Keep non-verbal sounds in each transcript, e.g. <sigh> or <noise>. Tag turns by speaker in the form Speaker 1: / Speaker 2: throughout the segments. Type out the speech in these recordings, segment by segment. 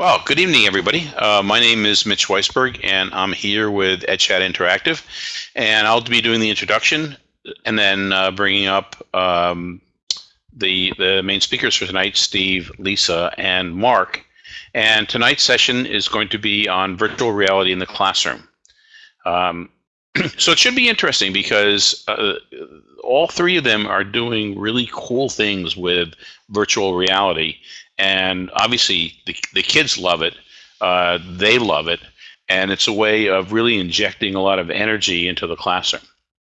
Speaker 1: Well, good evening, everybody. Uh, my name is Mitch Weisburgh, and I'm here with EdChat Interactive. And I'll be doing the introduction and then uh, bringing up um, the, the main speakers for tonight, Steve, Lisa, and Mark. And tonight's session is going to be on virtual reality in the classroom. Um, <clears throat> so it should be interesting because uh, all three of them are doing really cool things with virtual reality and obviously the, the kids love it uh, they love it and it's a way of really injecting a lot of energy into the classroom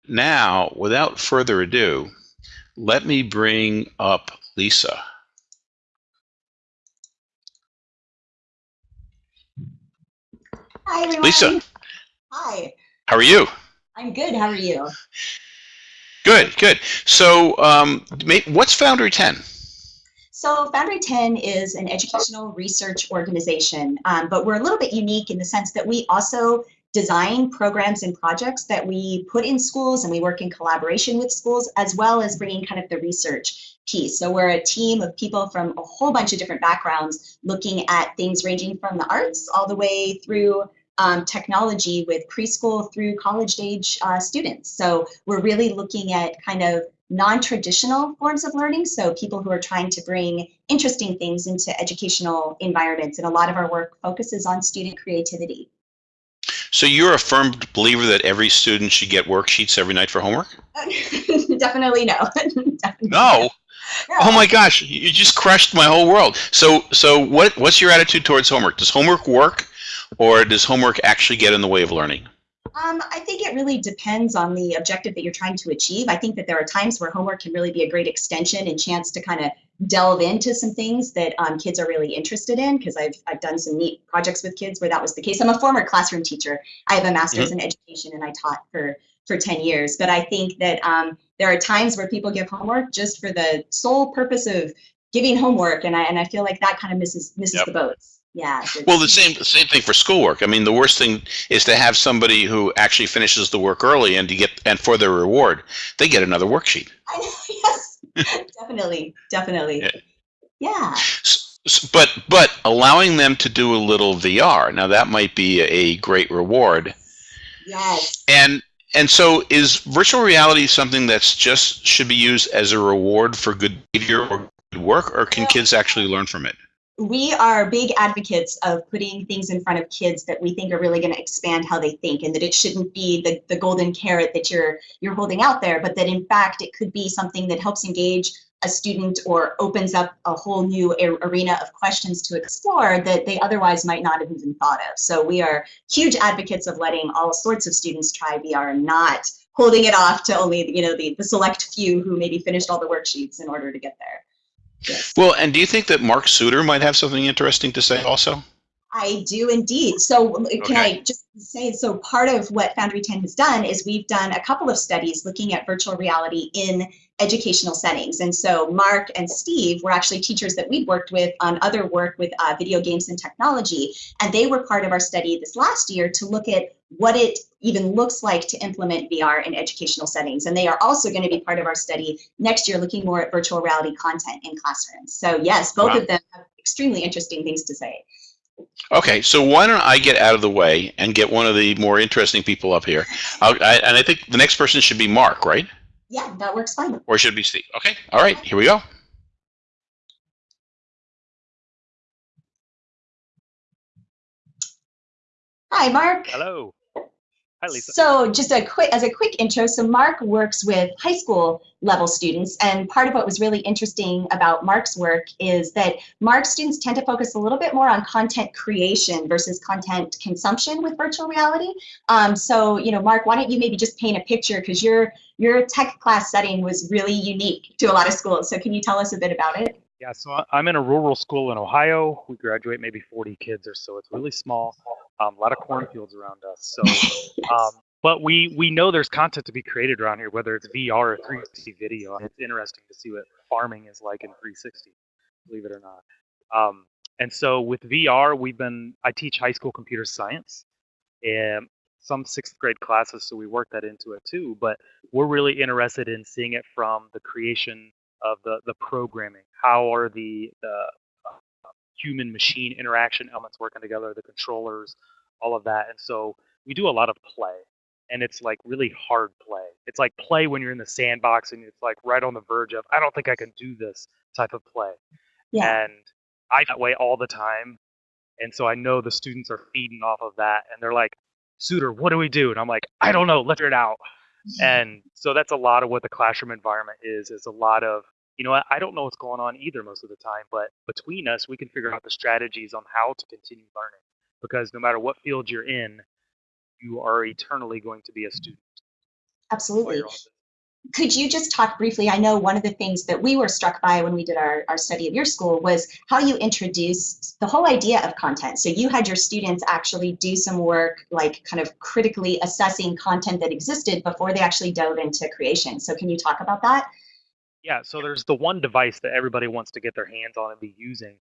Speaker 1: now without further ado let me bring up lisa
Speaker 2: Hi, everyone.
Speaker 1: lisa
Speaker 2: Hi.
Speaker 1: how are you
Speaker 2: I'm good. How are you?
Speaker 1: good good so um, what's foundry 10
Speaker 2: So Foundry 10 is an educational research organization, um, but we're a little bit unique in the sense that we also design programs and projects that we put in schools and we work in collaboration with schools as well as bringing kind of the research piece. So we're a team of people from a whole bunch of different backgrounds looking at things ranging from the arts all the way through um, technology with preschool through college age uh, students. So we're really looking at kind of non-traditional forms of learning, so people who are trying to bring interesting things into educational environments, and a lot of our work focuses on student creativity.
Speaker 1: So you're a firm believer that every student should get worksheets every night for homework? <laughs>
Speaker 2: Definitely no. <laughs>
Speaker 1: Definitely no. no. Oh my gosh, you just crushed my whole world. So so what what's your attitude towards homework? Does homework work or does homework actually get in the way of learning?
Speaker 2: Um, I think it really depends on the objective that you're trying to achieve. I think that there are times where homework can really be a great extension and chance to kind of delve into some things that um, kids are really interested in because I've, I've done some neat projects with kids where that was the case. I'm a former classroom teacher. I have a master's mm -hmm. in education and I taught for, for 10 years. But I think that um, there are times where people give homework just for the sole purpose of giving homework. And I, and I feel like that kind of misses, misses yep. the boats yeah.
Speaker 1: Well, the same same thing for schoolwork. I mean, the worst thing is to have somebody who actually finishes the work early and to get and for their reward, they get another worksheet. <laughs>
Speaker 2: Yes. definitely. Definitely. Yeah. yeah.
Speaker 1: But but allowing them to do a little VR now that might be a great reward.
Speaker 2: Yes.
Speaker 1: And and so is virtual reality something that's just should be used as a reward for good behavior or good work, or can kids actually learn from it?
Speaker 2: We are big advocates of putting things in front of kids that we think are really going to expand how they think and that it shouldn't be the, the golden carrot that you're you're holding out there but that in fact it could be something that helps engage a student or opens up a whole new arena of questions to explore that they otherwise might not have even thought of so we are huge advocates of letting all sorts of students try VR and not holding it off to only you know the, the select few who maybe finished all the worksheets in order to get there.
Speaker 1: Well, and do you think that Mark Suter might have something interesting to say also?
Speaker 2: I do indeed. So can okay. I just say, so part of what Foundry 10 has done is we've done a couple of studies looking at virtual reality in educational settings. And so Mark and Steve were actually teachers that we'd worked with on other work with uh, video games and technology. And they were part of our study this last year to look at what it even looks like to implement VR in educational settings. And they are also going to be part of our study next year, looking more at virtual reality content in classrooms. So yes, both wow. of them have extremely interesting things to say.
Speaker 1: Okay, so why don't I get out of the way and get one of the more interesting people up here? I, and I think the next person should be Mark, right?
Speaker 2: Yeah, that works fine.
Speaker 1: Or should it be Steve? Okay, all right, here we go.
Speaker 2: Hi, Mark.
Speaker 3: Hello. Hi, Lisa.
Speaker 2: So just a quick, as a quick intro, so Mark works with high school level students, and part of what was really interesting about Mark's work is that Mark's students tend to focus a little bit more on content creation versus content consumption with virtual reality. Um, so, you know, Mark, why don't you maybe just paint a picture because your your tech class setting was really unique to a lot of schools. So can you tell us a bit about it?
Speaker 3: Yeah, so I'm in a rural school in Ohio. We graduate maybe 40 kids or so. It's really small. Um, a lot of cornfields around us. So, <laughs> um, but we we know there's content to be created around here, whether it's VR or 360 video. And it's interesting to see what farming is like in 360, believe it or not. Um, and so with VR, we've been I teach high school computer science, and some sixth grade classes, so we work that into it too. But we're really interested in seeing it from the creation of the the programming. How are the the human machine interaction elements working together, the controllers, all of that. And so we do a lot of play. And it's like really hard play. It's like play when you're in the sandbox and it's like right on the verge of, I don't think I can do this type of play.
Speaker 2: Yeah.
Speaker 3: And I that way all the time. And so I know the students are feeding off of that and they're like, Suter, what do we do? And I'm like, I don't know, let's figure it out. And so that's a lot of what the classroom environment is, is a lot of, you know what, I don't know what's going on either most of the time, but between us, we can figure out the strategies on how to continue learning. Because no matter what field you're in, you are eternally going to be a student.
Speaker 2: Absolutely.
Speaker 3: you're on this.
Speaker 2: Could you just talk briefly? I know one of the things that we were struck by when we did our, our study of your school was how you introduced the whole idea of content. So you had your students actually do some work, like kind of critically assessing content that existed before they actually dove into creation. So can you talk about that?
Speaker 3: Yeah, so there's the one device that everybody wants to get their hands on and be using.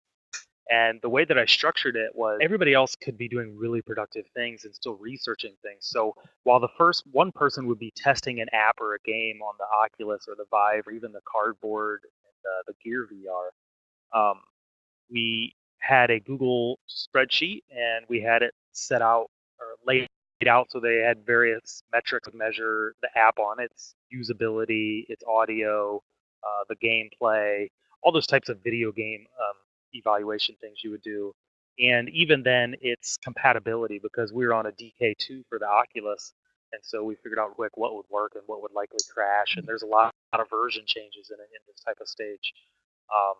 Speaker 3: And the way that I structured it was everybody else could be doing really productive things and still researching things. So while the first one person would be testing an app or a game on the Oculus or the Vive or even the Cardboard and the, the Gear VR, um, we had a Google spreadsheet and we had it set out or laid out so they had various metrics to measure the app on its usability, its audio, uh, the gameplay, all those types of video game um, evaluation things you would do. And even then, its compatibility because we were on a DK2 for the Oculus. And so we figured out quick what would work and what would likely crash. And there's a lot, lot of version changes in, in this type of stage. Um,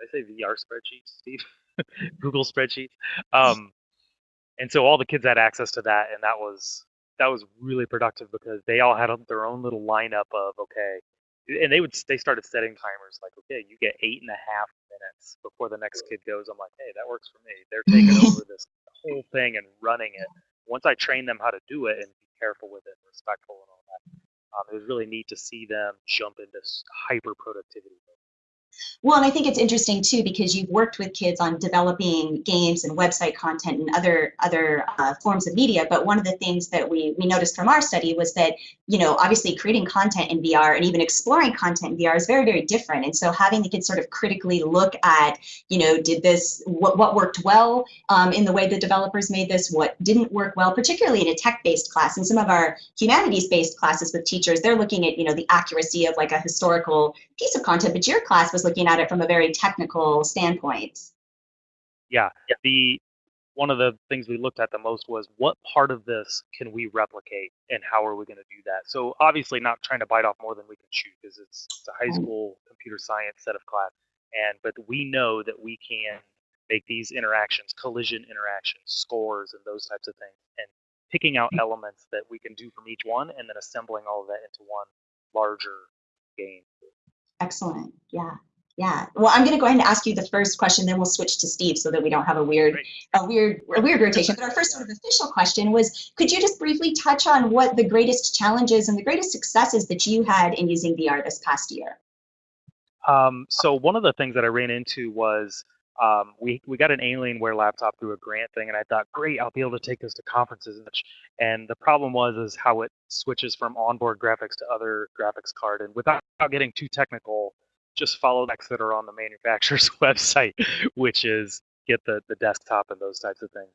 Speaker 3: I say VR spreadsheets, Steve? <laughs> Google spreadsheets. Um, and so all the kids had access to that, and that was that was really productive because they all had their own little lineup of okay, and they would they started setting timers like okay, you get eight and a half minutes before the next kid goes. I'm like, hey, that works for me. They're taking over <laughs> this whole thing and running it. Once I train them how to do it and be careful with it, and respectful and all that, um, it was really neat to see them jump into hyper productivity.
Speaker 2: Well, and I think it's interesting too because you've worked with kids on developing games and website content and other other uh, forms of media. But one of the things that we we noticed from our study was that you know obviously creating content in VR and even exploring content in VR is very very different. And so having the kids sort of critically look at you know did this what what worked well um, in the way the developers made this, what didn't work well, particularly in a tech based class. And some of our humanities based classes with teachers, they're looking at you know the accuracy of like a historical piece of content. But your class was looking at it from a very technical standpoint.
Speaker 3: Yeah, the one of the things we looked at the most was what part of this can we replicate and how are we going to do that? So obviously not trying to bite off more than we can chew because it's, it's a high mm-hmm. school computer science set of class. And but we know that we can make these interactions, collision interactions, scores, and those types of things, and picking out mm. elements that we can do from each one, and then assembling all of that into one larger game.
Speaker 2: Excellent. Yeah. Yeah. Well, I'm going to go ahead and ask you the first question, then we'll switch to Steve so that we don't have a weird,
Speaker 3: Great.
Speaker 2: a weird, a weird rotation. But our first sort of official question was, could you just briefly touch on what the greatest challenges and the greatest successes that you had in using VR this past year?
Speaker 3: Um, so one of the things that I ran into was um, we we got an Alienware laptop through a grant thing, and I thought, great, I'll be able to take this to conferences and such. And the problem was is how it switches from onboard graphics to other graphics card, and without getting too technical, just follow the specs that are on the manufacturer's <laughs> website, which is get the the desktop and those types of things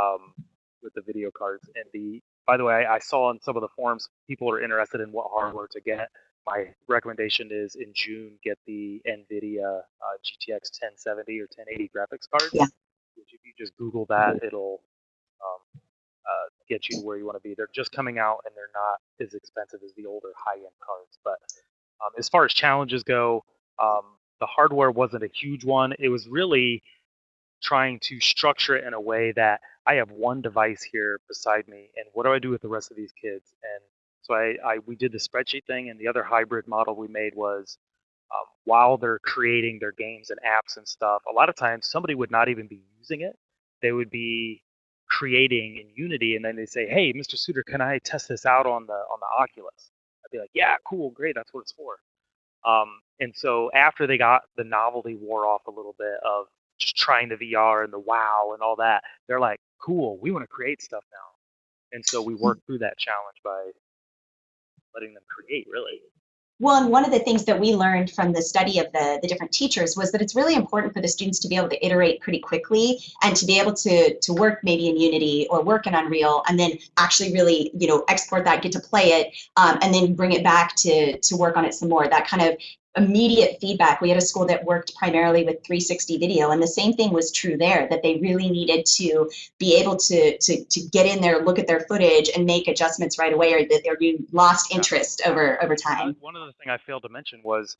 Speaker 3: um, with the video cards. And the by the way, I, I saw on some of the forums people are interested in what hardware to get my recommendation is in June get the NVIDIA uh, GTX 1070 or 1080 graphics card.
Speaker 2: Yeah.
Speaker 3: Which if you just Google that, it'll um, uh, get you to where you want to be. They're just coming out and they're not as expensive as the older high-end cards. But um, as far as challenges go, um, the hardware wasn't a huge one. It was really trying to structure it in a way that I have one device here beside me, and what do I do with the rest of these kids? And so I, I we did the spreadsheet thing, and the other hybrid model we made was um, while they're creating their games and apps and stuff, a lot of times somebody would not even be using it. They would be creating in Unity, and then they say, "Hey, Mr. Suter, can I test this out on the on the Oculus?" Be like, "Yeah, cool, great, that's what it's for." Um, and so after they got the novelty wore off a little bit of just trying the VR and the wow and all that, they're like, "Cool, we want to create stuff now." And so we worked through that challenge by letting them create, really.
Speaker 2: Well, and one of the things that we learned from the study of the, the different teachers was that it's really important for the students to be able to iterate pretty quickly and to be able to, to work maybe in Unity or work in Unreal and then actually really, you know, export that, get to play it, um, and then bring it back to, to work on it some more. That kind of immediate feedback. We had a school that worked primarily with 360 video, and the same thing was true there, that they really needed to be able to, to, to get in there, look at their footage, and make adjustments right away, or that they're lost interest over, over time.
Speaker 3: One of the things I failed to mention was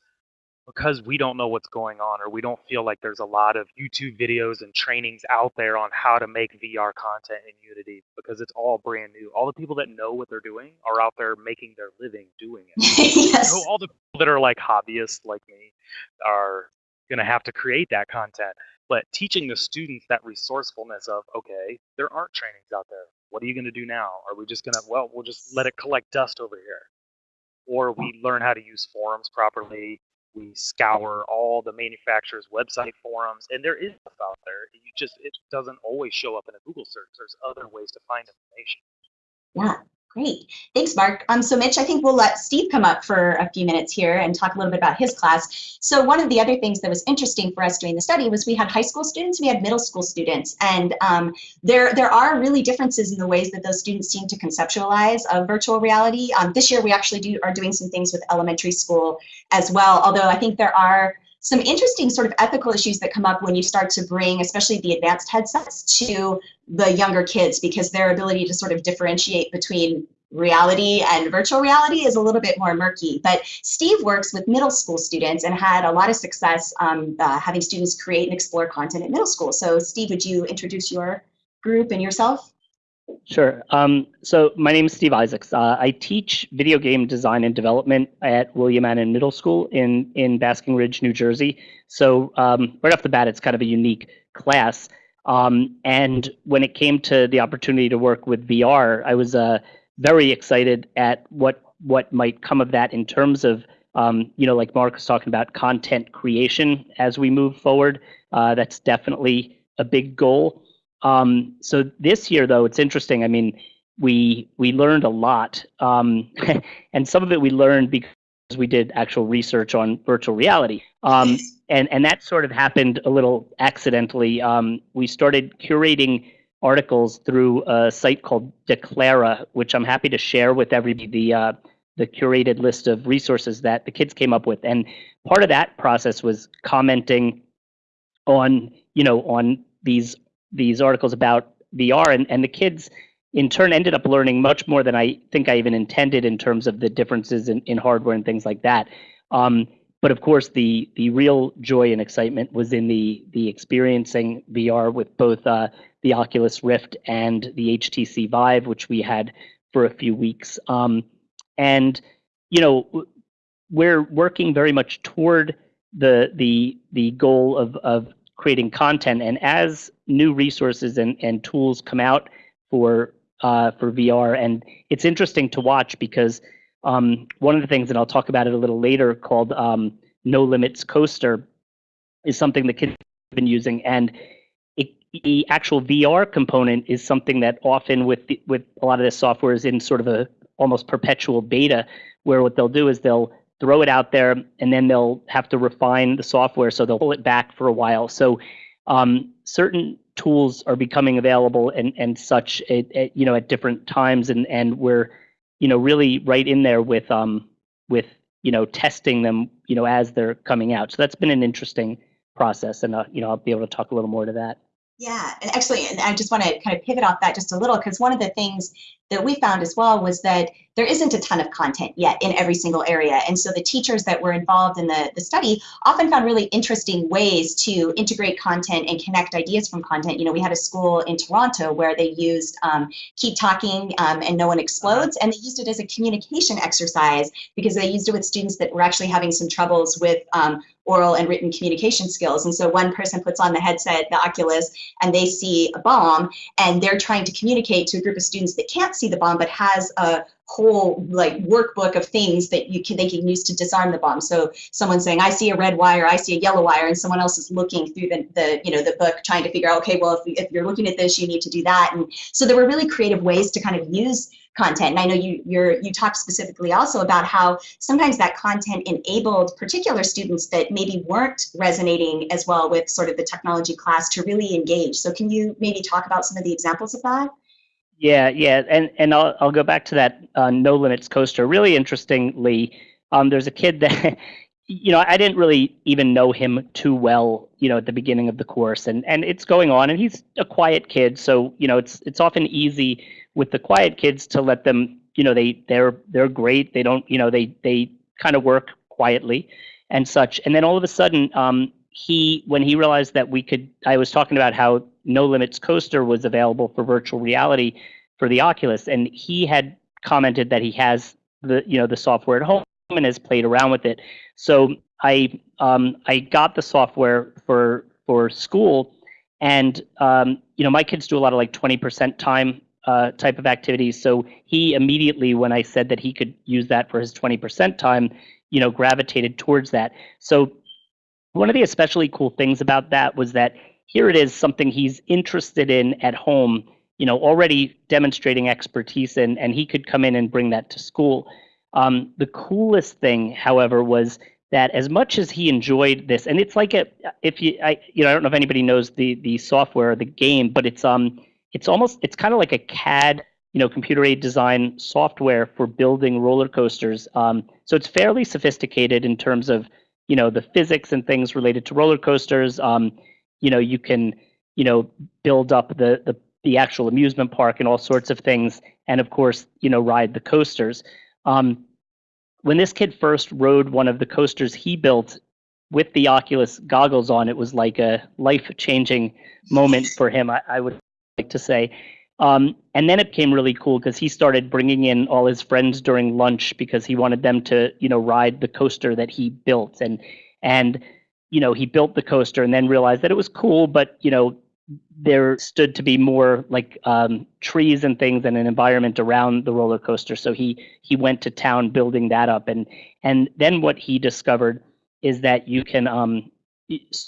Speaker 3: because we don't know what's going on or we don't feel like there's a lot of YouTube videos and trainings out there on how to make VR content in Unity because it's all brand new. All the people that know what they're doing are out there making their living doing it. <laughs>
Speaker 2: yes.
Speaker 3: So all the people that are like hobbyists like me are going to have to create that content. But teaching the students that resourcefulness of, okay, there aren't trainings out there. What are you going to do now? Are we just going to, well, we'll just let it collect dust over here. Or we learn how to use forums properly we scour all the manufacturers' website forums, and there is stuff out there. You just it doesn't always show up in a Google search. There's other ways to find information.
Speaker 2: Yeah, great. Thanks, Mark. Um, so Mitch, I think we'll let Steve come up for a few minutes here and talk a little bit about his class. So one of the other things that was interesting for us doing the study was we had high school students, we had middle school students, and um, there there are really differences in the ways that those students seem to conceptualize of virtual reality. Um, this year we actually do are doing some things with elementary school as well, although I think there are some interesting sort of ethical issues that come up when you start to bring, especially the advanced headsets, to the younger kids because their ability to sort of differentiate between reality and virtual reality is a little bit more murky. But Steve works with middle school students and had a lot of success um, uh, having students create and explore content at middle school. So Steve, would you introduce your group and yourself?
Speaker 4: Sure. Um, so my name is Steve Isaacs. Uh, I teach video game design and development at William Annin Middle School in in Basking Ridge, New Jersey. So um, right off the bat, it's kind of a unique class. Um, and when it came to the opportunity to work with VR, I was uh, very excited at what what might come of that in terms of um, you know, like Mark was talking about content creation as we move forward. Uh, that's definitely a big goal. Um, so this year, though, it's interesting. I mean, we we learned a lot, um, <laughs> and some of it we learned because we did actual research on virtual reality. And and that sort of happened a little accidentally. Um, we started curating articles through a site called Declara, which I'm happy to share with everybody. The uh, the curated list of resources that the kids came up with, and part of that process was commenting on you know on these these articles about VR, and, and the kids in turn ended up learning much more than I think I even intended in terms of the differences in, in hardware and things like that. Um, but of course, the the real joy and excitement was in the the experiencing VR with both uh, the Oculus Rift and the HTC Vive, which we had for a few weeks. Um, and you know, we're working very much toward the the the goal of of creating content. And as new resources and, and tools come out for uh, for VR, and it's interesting to watch because um, one of the things, and I'll talk about it a little later, called um, No Limits Coaster, is something that kids have been using, and it, the actual VR component is something that often with the, with a lot of this software is in sort of a almost perpetual beta, where what they'll do is they'll throw it out there, and then they'll have to refine the software. So they'll pull it back for a while. So um, certain tools are becoming available and and such at, at, you know at different times, and and we're you know really right in there with um with you know testing them you know as they're coming out. So that's been an interesting process, and uh, you know I'll be able to talk a little more to that.
Speaker 2: Yeah, and actually, and I just want to kind of pivot off that just a little because one of the things that we found as well was that there isn't a ton of content yet in every single area. And so the teachers that were involved in the, the study often found really interesting ways to integrate content and connect ideas from content. You know, we had a school in Toronto where they used um, Keep Talking um, and No One Explodes, and they used it as a communication exercise because they used it with students that were actually having some troubles with um, oral and written communication skills. And so one person puts on the headset, the Oculus, and they see a bomb, and they're trying to communicate to a group of students that can't see the bomb but has a whole like workbook of things that you can they can use to disarm the bomb. So someone's saying, I see a red wire, I see a yellow wire, and someone else is looking through the, the you know the book trying to figure out, okay, well if, if you're looking at this, you need to do that. And so there were really creative ways to kind of use content. And I know you you're you talked specifically also about how sometimes that content enabled particular students that maybe weren't resonating as well with sort of the technology class to really engage. So can you maybe talk about some of the examples of that?
Speaker 4: Yeah, yeah, and and I'll I'll go back to that uh, no limits coaster. Really interestingly, um, there's a kid <laughs> that you know I didn't really even know him too well, you know, at the beginning of the course, and and it's going on, and he's a quiet kid, so you know it's it's often easy with the quiet kids to let them, you know, they they're they're great, they don't, you know, they they kind of work quietly and such, and then all of a sudden, um, he when he realized that we could, I was talking about how no Limits Coaster was available for virtual reality for the Oculus, and he had commented that he has the you know the software at home and has played around with it. So I um, I got the software for for school, and um, you know my kids do a lot of like twenty percent time uh, type of activities. So he immediately, when I said that he could use that for his twenty percent time, you know, gravitated towards that. So one of the especially cool things about that was that here it is something he's interested in at home you know already demonstrating expertise in and he could come in and bring that to school. Um, the coolest thing however was that as much as he enjoyed this and it's like a if you i you know i don't know if anybody knows the the software or the game but it's um it's almost it's kind of like a cad you know computer aided design software for building roller coasters. Um, so it's fairly sophisticated in terms of you know the physics and things related to roller coasters. Um, you know you can you know build up the the the actual amusement park and all sorts of things, and of course, you know, ride the coasters. Um, when this kid first rode one of the coasters he built with the Oculus goggles on, it was like a life-changing moment for him. I, I would like to say. Um, and then it became really cool because he started bringing in all his friends during lunch because he wanted them to, you know, ride the coaster that he built. And and you know, he built the coaster and then realized that it was cool, but you know, there stood to be more like um, trees and things and an environment around the roller coaster. So he he went to town building that up, and and then what he discovered is that you can um,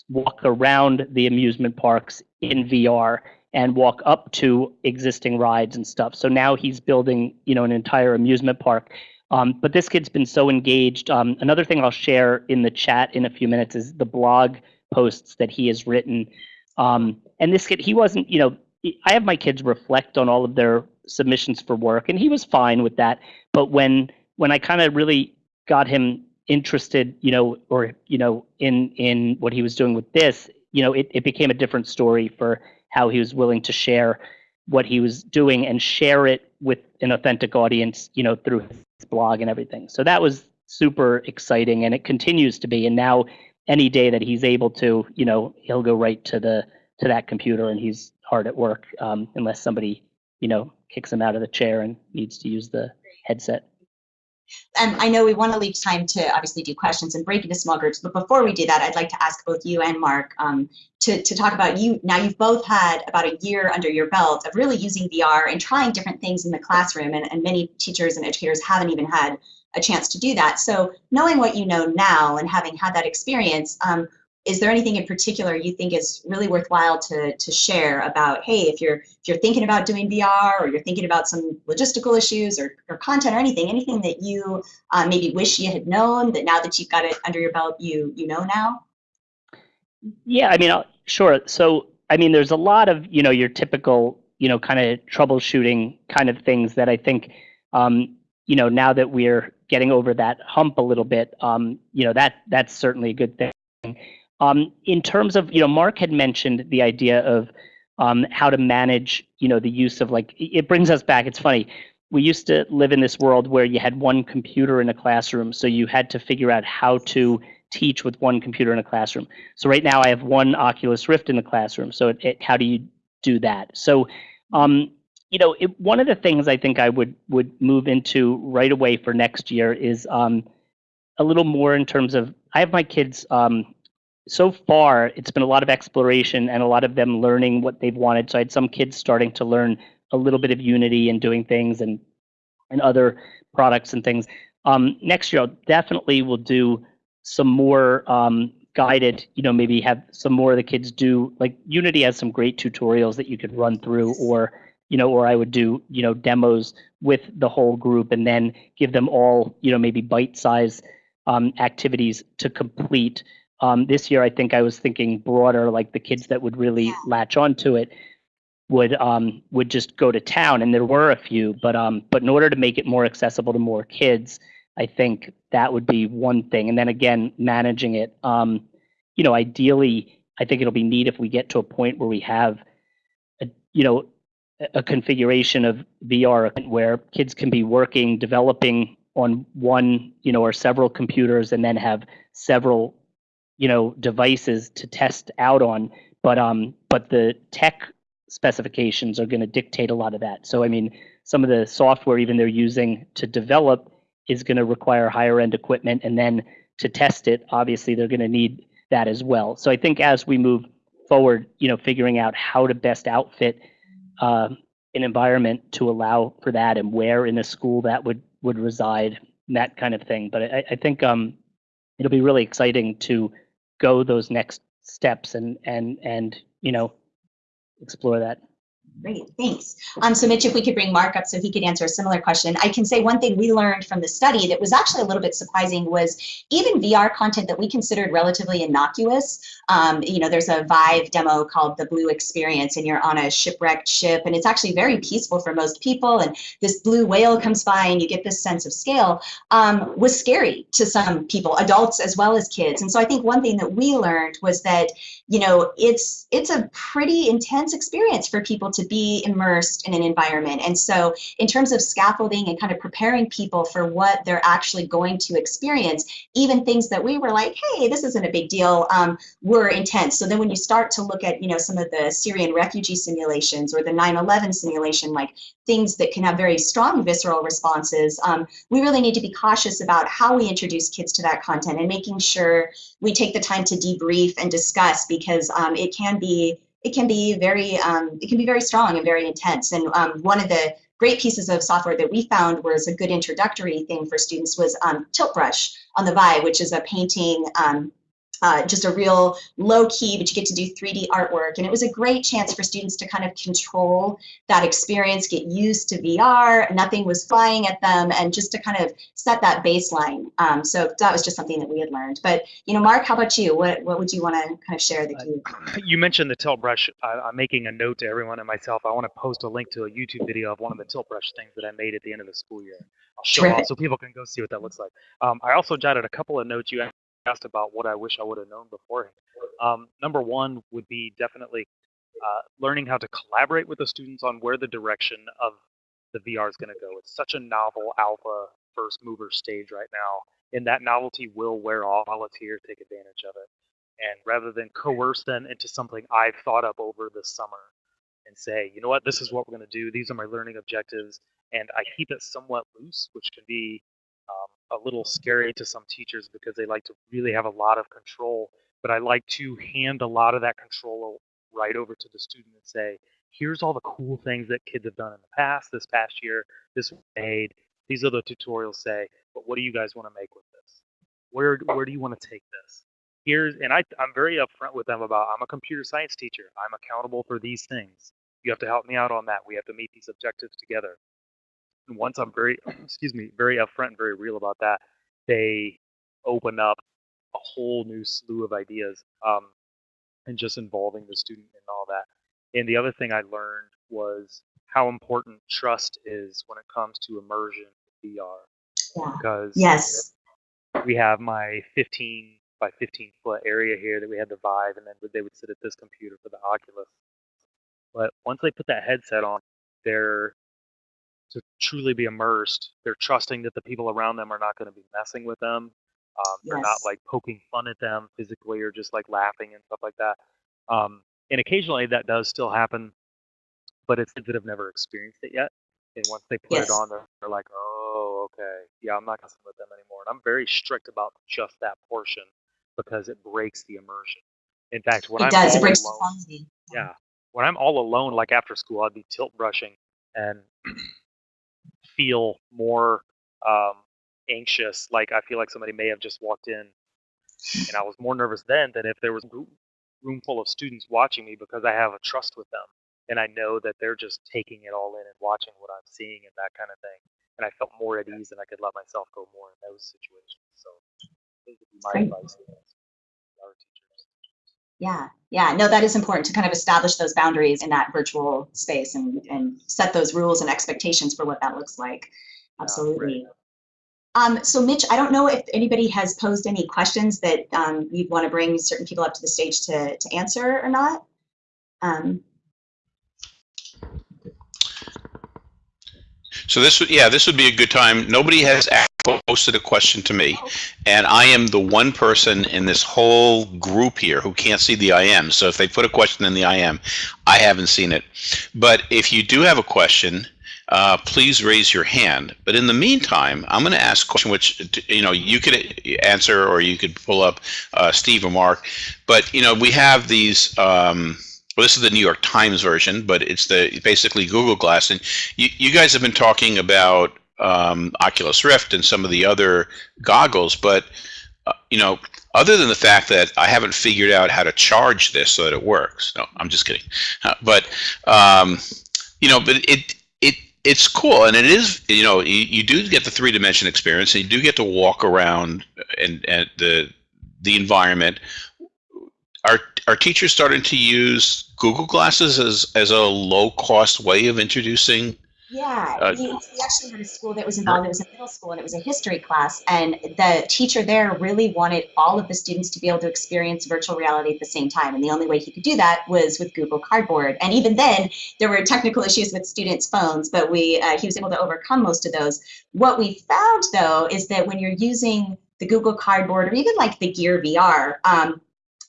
Speaker 4: walk around the amusement parks in VR and walk up to existing rides and stuff. So now he's building you know an entire amusement park. Um, but this kid's been so engaged. Um, another thing I'll share in the chat in a few minutes is the blog posts that he has written um, and this kid, he wasn't, you know, I have my kids reflect on all of their submissions for work, and he was fine with that. But when when I kind of really got him interested, you know, or you know, in in what he was doing with this, you know, it, it became a different story for how he was willing to share what he was doing and share it with an authentic audience, you know, through his blog and everything. So that was super exciting, and it continues to be. And now any day that he's able to, you know, he'll go right to the to that computer and he's hard at work um, unless somebody, you know, kicks him out of the chair and needs to use the headset.
Speaker 2: And I know we want to leave time to obviously do questions and break into small groups, but before we do that, I'd like to ask both you and Mark um, to, to talk about you. Now you've both had about a year under your belt of really using VR and trying different things in the classroom, and, and many teachers and educators haven't even had a chance to do that. So knowing what you know now and having had that experience, um, is there anything in particular you think is really worthwhile to, to share about, hey, if you're if you're thinking about doing VR or you're thinking about some logistical issues or, or content or anything, anything that you uh, maybe wish you had known that now that you've got it under your belt, you you know now?
Speaker 4: Yeah, I mean, I'll, sure. So, I mean, there's a lot of, you know, your typical, you know, kind of troubleshooting kind of things that I think, um, you know, now that we're getting over that hump a little bit, um, you know, that that's certainly a good thing. Um, in terms of, you know, Mark had mentioned the idea of um, how to manage, you know, the use of like, it brings us back. It's funny. We used to live in this world where you had one computer in a classroom, so you had to figure out how to teach with one computer in a classroom. So right now I have one Oculus Rift in the classroom. So it, it, how do you do that? So, um, you know, it, one of the things I think I would would move into right away for next year is um, a little more in terms of I have my kids um, so far, it's been a lot of exploration and a lot of them learning what they've wanted. So I had some kids starting to learn a little bit of Unity and doing things, and and other products and things. Um, next year, I'll definitely will do some more um, guided, you know, maybe have some more of the kids do, like Unity has some great tutorials that you could run through or, you know, or I would do, you know, demos with the whole group and then give them all, you know, maybe bite-sized um, activities to complete. Um, this year, I think I was thinking broader, like the kids that would really
Speaker 2: Yeah.
Speaker 4: latch onto it would um, would just go to town, and there were a few, but um, but in order to make it more accessible to more kids, I think that would be one thing. And then again, managing it, um, you know, ideally, I think it'll be neat if we get to a point where we have, a, you know, a- a configuration of VR where kids can be working, developing on one, you know, or several computers, and then have several, you know, devices to test out on. But um, but the tech specifications are going to dictate a lot of that. So I mean, some of the software even they're using to develop is going to require higher end equipment, and then to test it, obviously they're going to need that as well. So I think as we move forward, you know, figuring out how to best outfit uh, an environment to allow for that, and where in a school that would would reside, that kind of thing. But I, I think um, it'll be really exciting to go those next steps and and and you know explore that.
Speaker 2: Great, thanks. Um, so Mitch, if we could bring Mark up so he could answer a similar question. I can say one thing we learned from the study that was actually a little bit surprising was even VR content that we considered relatively innocuous. Um, you know, there's a Vive demo called the Blue Experience and you're on a shipwrecked ship and it's actually very peaceful for most people and this blue whale comes by and you get this sense of scale um, was scary to some people, adults as well as kids. And so I think one thing that we learned was that you know, it's it's a pretty intense experience for people to be immersed in an environment. And so in terms of scaffolding and kind of preparing people for what they're actually going to experience, even things that we were like, hey, this isn't a big deal, um, were intense. So then when you start to look at, you know, some of the Syrian refugee simulations or the 9-11 simulation, like things that can have very strong visceral responses, um, we really need to be cautious about how we introduce kids to that content and making sure we take the time to debrief and discuss because um, it can be it can be very um, it can be very strong and very intense. And um, one of the great pieces of software that we found was a good introductory thing for students was um, Tilt Brush on the Vive, which is a painting um, uh, just a real low key, but you get to do 3D artwork. And it was a great chance for students to kind of control that experience, get used to VR, nothing was flying at them, and just to kind of set that baseline. Um, so that was just something that we had learned. But, you know, Mark, how about you? What, what would you want to kind of share that <clears throat> you?
Speaker 3: You mentioned the tilt brush. I, I'm making a note to everyone and myself. I want to post a link to a YouTube video of one of the tilt brush things that I made at the end of the school year. I'll show off so people can go see what that looks like. Um, I also jotted a couple of notes you asked about what I wish I would have known beforehand. Um, number one would be definitely uh, learning how to collaborate with the students on where the direction of the VR is going to go. It's such a novel alpha first mover stage right now, and that novelty will wear off. Volunteers take advantage of it, and rather than coerce them into something I've thought up over the summer and say, you know what, this is what we're going to do. These are my learning objectives, and I keep it somewhat loose, which can be a little scary to some teachers because they like to really have a lot of control. But I like to hand a lot of that control right over to the student and say, here's all the cool things that kids have done in the past, this past year, this made. These are the tutorials say, but what do you guys want to make with this? Where where do you want to take this? Here's and I I'm very upfront with them about I'm a computer science teacher. I'm accountable for these things. You have to help me out on that. We have to meet these objectives together. And once I'm very <clears throat> excuse me, very upfront and very real about that, they open up a whole new slew of ideas. Um, and just involving the student and all that. And the other thing I learned was how important trust is when it comes to immersion in VR.
Speaker 2: Yeah.
Speaker 3: Because
Speaker 2: Yes.
Speaker 3: we have my 15 by 15 foot area here that we had the Vive, and then they would sit at this computer for the Oculus. But once they put that headset on, they're to truly be immersed. They're trusting that the people around them are not going to be messing with them. Um, they're not like poking fun at them physically or just like laughing and stuff like that. Um, and occasionally that does still happen, but it's kids that have never experienced it yet. And once they put
Speaker 2: Yes.
Speaker 3: it on, they're, they're like, oh, okay, yeah, I'm not going messing with them anymore. And I'm very strict about just that portion because it breaks the immersion. In fact, when
Speaker 2: It
Speaker 3: I'm
Speaker 2: does. It breaks the
Speaker 3: alone,
Speaker 2: quality.
Speaker 3: yeah. When I'm all alone, like after school, I'd be tilt brushing and <clears throat> feel more um, anxious. Like I feel like somebody may have just walked in, and I was more nervous then than if there was a room full of students watching me because I have a trust with them and I know that they're just taking it all in and watching what I'm seeing and that kind of thing. And I felt more at ease and I could let myself go more in those situations. So those would be my
Speaker 2: Great.
Speaker 3: advice to our teachers.
Speaker 2: Yeah, yeah, no, that is important to kind of establish those boundaries in that virtual space and, and set those rules and expectations for what that looks like.
Speaker 3: Yeah,
Speaker 2: Absolutely. Um, so Mitch, I don't know if anybody has posed any questions that um, you'd want to bring certain people up to the stage to, to answer or not. Um,
Speaker 1: So this would, yeah, this would be a good time. Nobody has act- posted a question to me, and I am the one person in this whole group here who can't see the IM. So if they put a question in the IM, I haven't seen it. But if you do have a question, uh, please raise your hand. But in the meantime, I'm going to ask a question which you know you could answer or you could pull up uh, Steve or Mark. But you know we have these. Um, well, this is the New York Times version, but it's the basically Google Glass, and you, you guys have been talking about um, Oculus Rift and some of the other goggles, but uh, you know, other than the fact that I haven't figured out how to charge this so that it works. No, I'm just kidding. Uh, but um, you know, but it it it's cool, and it is you know you, you do get the three dimension experience, and you do get to walk around and and the the environment. Are are teachers starting to use Google Glasses as as a low cost way of introducing?
Speaker 2: Yeah,
Speaker 1: Uh,
Speaker 2: we, we actually had a school that was involved. It was a middle school and it was a history class. And the teacher there really wanted all of the students to be able to experience virtual reality at the same time. And the only way he could do that was with Google Cardboard. And even then, there were technical <laughs> issues with students' phones, but we uh, he was able to overcome most of those. What we found though is that when you're using the Google Cardboard or even like the Gear VR, um,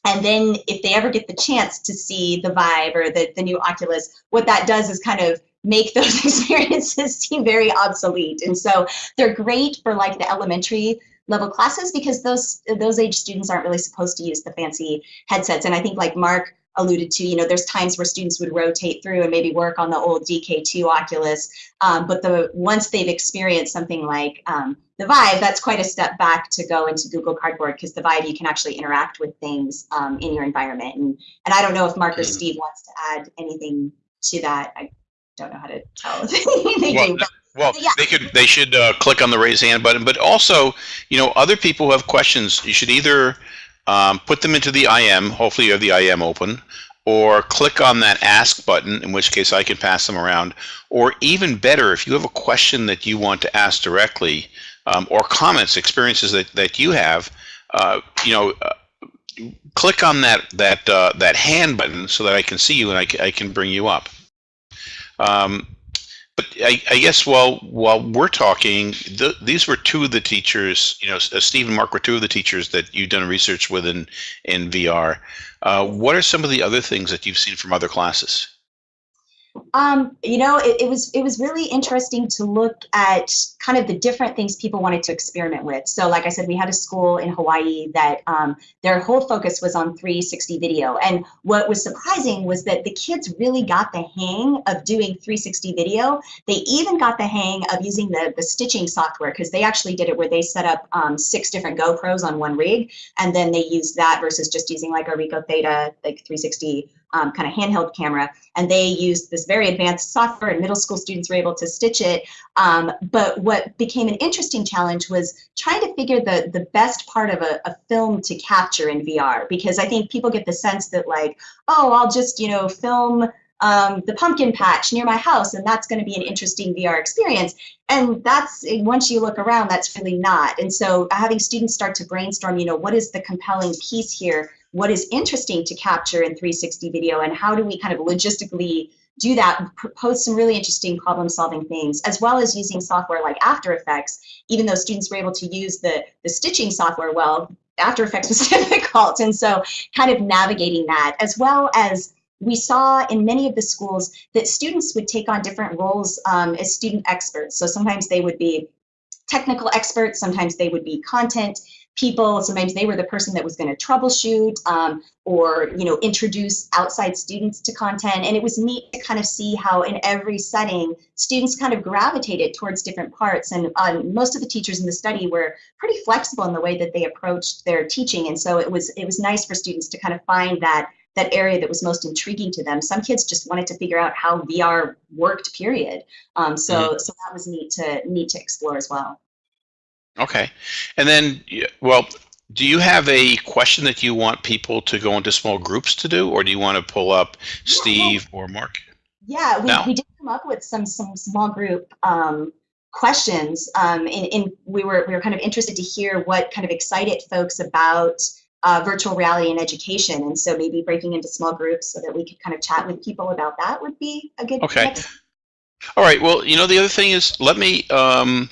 Speaker 2: and then if they ever get the chance to see the Vive or the, the new Oculus, what that does is kind of make those <laughs> experiences seem very obsolete. And so they're great for like the elementary level classes because those those age students aren't really supposed to use the fancy headsets. And I think like Mark alluded to, you know, there's times where students would rotate through and maybe work on the old DK2 Oculus, um, but the once they've experienced something like um, the Vive, that's quite a step back to go into Google Cardboard because the Vive you can actually interact with things um, in your environment. And and I don't know if Mark or
Speaker 1: Mhm.
Speaker 2: Steve wants to add anything to that. I don't know how to tell <laughs> they
Speaker 1: Well, Well,
Speaker 2: Yeah.
Speaker 1: they could they should uh, click on the raise hand button, but also, you know, other people who have questions, you should either um, put them into the IM. Hopefully, you have the IM open, or click on that ask button. In which case, I can pass them around. Or even better, if you have a question that you want to ask directly, um, or comments, experiences that that you have, uh, you know. Uh, click on that that uh, that hand button so that I can see you and I, I can bring you up. Um, but I, I guess while while we're talking, th- these were two of the teachers. You know, uh, Steve and Mark were two of the teachers that you've done research with in in VR. Uh, what are some of the other things that you've seen from other classes?
Speaker 2: Um, you know, it, it was it was really interesting to look at kind of the different things people wanted to experiment with. So, like I said, we had a school in Hawaii that um, their whole focus was on 360 video, and what was surprising was that the kids really got the hang of doing 360 video. They even got the hang of using the the stitching software because they actually did it where they set up um, six different GoPros on one rig, and then they used that versus just using like a Ricoh Theta like 360 um, kind of handheld camera and they used this very advanced software and middle school students were able to stitch it. Um, but what became an interesting challenge was trying to figure the, the best part of a, a film to capture in vr because i think people get the sense that like oh i'll just you know film um, the pumpkin patch near my house and that's going to be an interesting vr experience. And that's once you look around that's really not. And so having students start to brainstorm you know what is the compelling piece here what is interesting to capture in 360 video and how do we kind of logistically do that propose some really interesting problem solving things as well as using software like after effects even though students were able to use the the stitching software well after effects was <laughs> difficult. And so kind of navigating that as well as we saw in many of the schools that students would take on different roles um, as student experts. So sometimes they would be technical experts sometimes they would be content people. Sometimes they were the person that was going to troubleshoot um, or you know introduce outside students to content. And it was neat to kind of see how in every setting students kind of gravitated towards different parts. And um, most of the teachers in the study were pretty flexible in the way that they approached their teaching. And so it was it was nice for students to kind of find that that area that was most intriguing to them. Some kids just wanted to figure out how VR worked. Period. Um, so mm -hmm. so that was neat to neat to explore as well.
Speaker 1: Okay. And then, well, do you have a question that you want people to go into small groups to do, or do you want to pull up Steve or Mark?
Speaker 2: Yeah, we, no. we did come up with some some small group um, questions, um, and, and, we were we were kind of interested to hear what kind of excited folks about uh, virtual reality and education, and so maybe breaking into small groups so that we could kind of chat with people about that would be a good.
Speaker 1: Okay. Next. All right. Well, you know, the other thing is, let me. Um,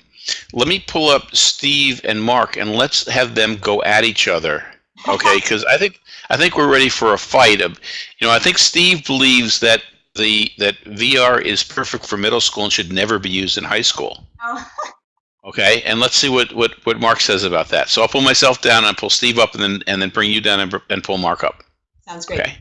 Speaker 1: let me pull up Steve and Mark and let's have them go at each other. Okay, <laughs> because I think I think we're ready for a fight. Um, you know, I think Steve believes that the that VR is perfect for middle school and should never be used in high school. Oh. <laughs> Okay, and let's see what, what, what Mark says about that. So I'll pull myself down and pull Steve up and then and then bring you down and, and pull Mark up.
Speaker 2: Sounds great.
Speaker 1: Okay.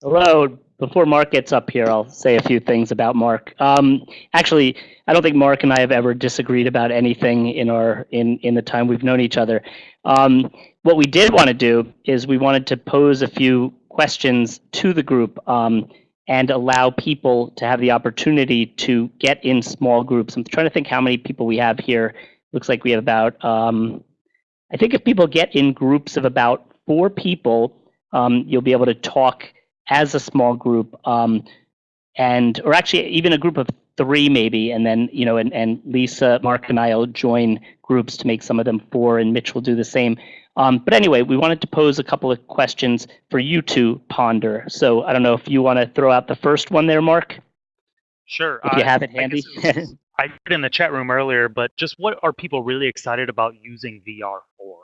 Speaker 4: Hello, before Mark gets up here, I'll say a few things about Mark. Um, actually, I don't think Mark and I have ever disagreed about anything in our in in the time we've known each other. Um, what we did want to do is we wanted to pose a few questions to the group um, and allow people to have the opportunity to get in small groups. I'm trying to think how many people we have here. Looks like we have about. Um, I think if people get in groups of about four people, um, you'll be able to talk as a small group, um, and or actually even a group of three maybe, and then you know, and, and Lisa, Mark, and I'll join groups to make some of them four, and Mitch will do the same. Um, but anyway, we wanted to pose a couple of questions for you to ponder. So I don't know if you want to throw out the first one there, Mark.
Speaker 3: Sure.
Speaker 4: If you have it handy.
Speaker 3: I put in the chat room earlier, but just what are people really excited about using VR for?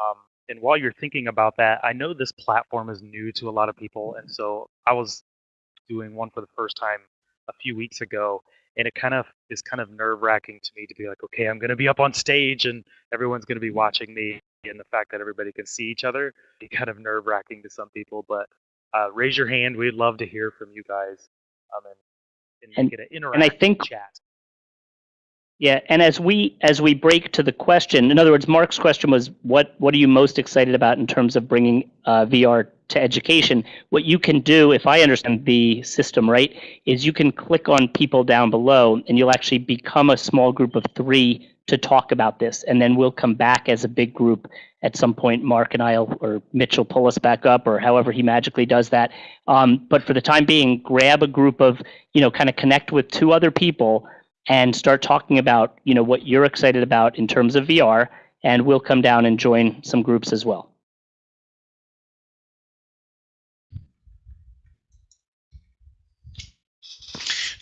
Speaker 3: Um, and while you're thinking about that, I know this platform is new to a lot of people, and so I was doing one for the first time a few weeks ago, and it kind of is kind of nerve wracking to me to be like, okay, I'm going to be up on stage and everyone's going to be watching me, and the fact that everybody can see each other be kind of nerve wracking to some people. But uh, raise your hand; we'd love to hear from you guys, um, and, and, and make an interactive and I think, chat.
Speaker 4: Yeah, and as we as we break to the question, in other words, Mark's question was, what what are you most excited about in terms of bringing uh, VR to education? What you can do, if I understand the system right, is you can click on people down below, and you'll actually become a small group of three to talk about this, and then we'll come back as a big group at some point. Mark and I'll or Mitch will pull us back up, or however he magically does that. Um, but for the time being, grab a group of you know, kind of connect with two other people and start talking about you know what you're excited about in terms of VR, and we'll come down and join some groups as well.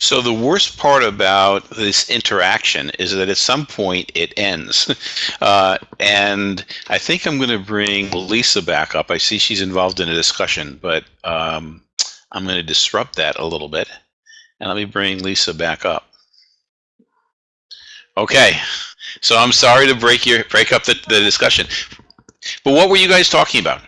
Speaker 1: So the worst part about this interaction is that at some point it ends. <laughs> Uh, and I think I'm going to bring Lisa back up. I see she's involved in a discussion, but um, I'm going to disrupt that a little bit. And let me bring Lisa back up. Okay, so I'm sorry to break your break up the, the discussion, but what were you guys talking about?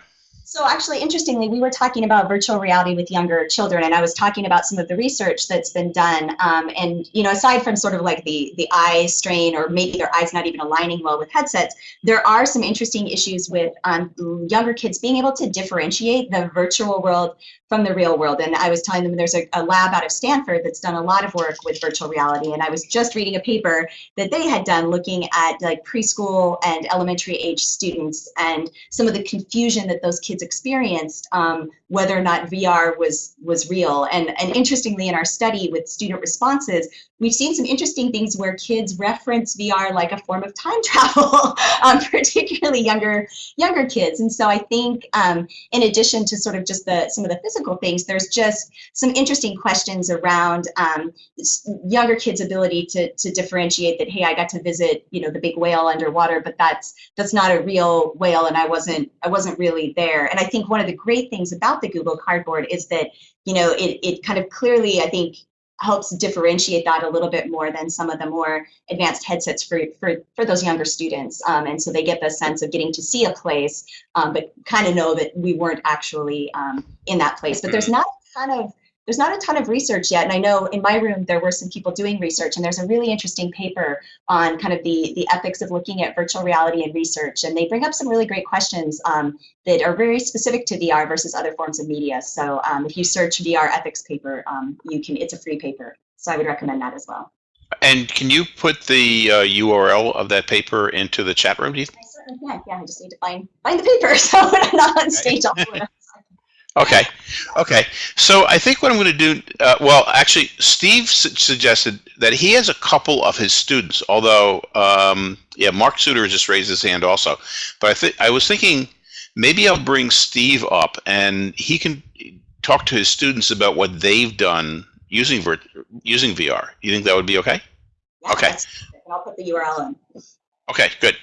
Speaker 2: So actually, interestingly, we were talking about virtual reality with younger children, and I was talking about some of the research that's been done. Um, and you know, aside from sort of like the the eye strain, or maybe their eyes not even aligning well with headsets, there are some interesting issues with um, younger kids being able to differentiate the virtual world from the real world. And I was telling them there's a, a, lab out of Stanford that's done a lot of work with virtual reality. And I was just reading a paper that they had done looking at like preschool and elementary age students and some of the confusion that those kids experienced, um, whether or not VR was was real. And, and interestingly, in our study with student responses, we've seen some interesting things where kids reference VR like a form of time <laughs> travel, um, particularly younger younger kids. And so I think um, in addition to sort of just the some of the physical things, there's just some interesting questions around um, younger kids' ability to, to differentiate that, hey, I got to visit, you know, the big whale underwater, but that's that's not a real whale and I wasn't I wasn't really there. And I think one of the great things about the Google Cardboard is that, you know, it, it kind of clearly, I think, helps differentiate that a little bit more than some of the more advanced headsets for, for, for those younger students. Um, and so they get the sense of getting to see a place, um, but kind of know that we weren't actually um, in that place. But there's not a ton of there's not a ton of research yet. And I know in my room there were some people doing research, and there's a really interesting paper on kind of the, the ethics of looking at virtual reality and research. And they bring up some really great questions um, that are very specific to VR versus other forms of media. So um, if you search VR ethics paper, um, you can it's a free paper. So I would recommend that as well.
Speaker 1: And can you put the uh, URL of that paper into the chat room? Do you
Speaker 2: I certainly can. Yeah, I just need to find find the paper. <laughs> So when I'm not on stage, I'll.
Speaker 1: Okay, okay. So I think what I'm going to do, uh, well, actually, Steve su- suggested that he has a couple of his students. Although, um, yeah, Mark Suter just raised his hand also. But I think I was thinking maybe I'll bring Steve up and he can talk to his students about what they've done using using VR. You think that would be okay?
Speaker 2: Yeah,
Speaker 1: Okay.
Speaker 2: that's perfect. And I'll put the URL in.
Speaker 1: Okay, good.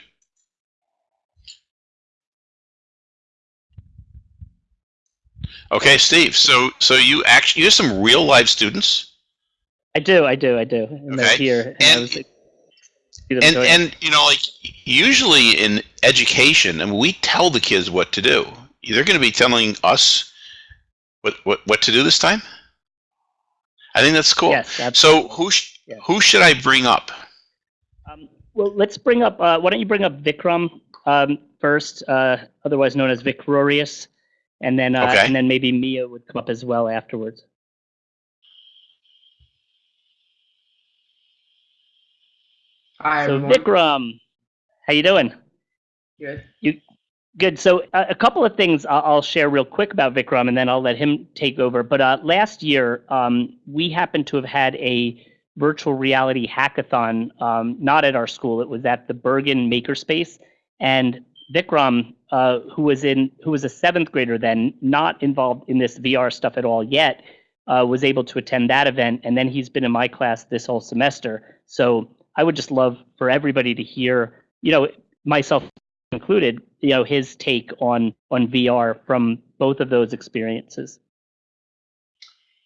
Speaker 1: Okay, Steve. So so you actually you have some real live students.
Speaker 4: I do, I do, I do. And
Speaker 1: Okay.
Speaker 4: here. And, I
Speaker 1: And-
Speaker 4: like,
Speaker 1: and and you know like usually in education and we tell the kids what to do they're going to be telling us what, what what to do this time i think that's cool
Speaker 4: Yes, absolutely.
Speaker 1: so who sh-
Speaker 4: Yeah.
Speaker 1: who should i bring up
Speaker 4: Um, well, let's bring up. Uh, why don't you bring up Vikram um, first, uh, otherwise known as Vicrorius, and then uh,
Speaker 1: Okay.
Speaker 4: and then maybe Mia would come up as well afterwards.
Speaker 5: Hi,
Speaker 4: So
Speaker 5: everyone.
Speaker 4: Vikram, how you doing?
Speaker 5: Good.
Speaker 4: You Good. So uh, a couple of things I'll, I'll share real quick about Vikram, and then I'll let him take over. But uh, last year, um, we happened to have had a virtual reality hackathon, um, not at our school. It was at the Bergen Makerspace, and Vikram, uh, who was in, who was a seventh grader then, not involved in this VR stuff at all yet, uh, was able to attend that event, and then he's been in my class this whole semester. So I would just love for everybody to hear, you know, myself included, you know, his take on on VR from both of those experiences.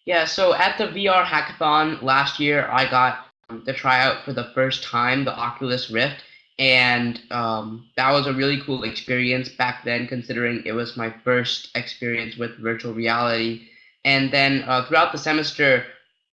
Speaker 5: Yeah, so at the VR hackathon last year, I got um, to try out for the first time the Oculus Rift, and um, that was a really cool experience back then, considering it was my first experience with virtual reality. And then uh, throughout the semester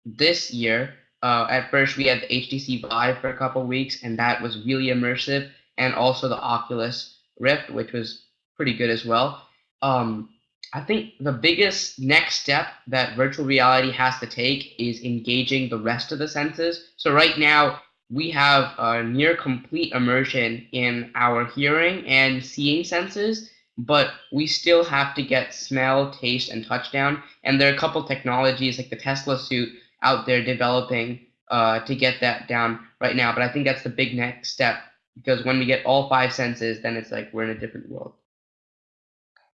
Speaker 5: this year, uh, at first we had the HTC Vive for a couple weeks, and that was really immersive, and also the Oculus Rift, which was pretty good as well. Um, I think the biggest next step that virtual reality has to take is engaging the rest of the senses. So right now we have a near complete immersion in our hearing and seeing senses, but we still have to get smell, taste, and touch down. And there are a couple technologies like the Tesla suit out there developing uh, to get that down right now. But I think that's the big next step because when we get all five senses, then it's like we're in a different world.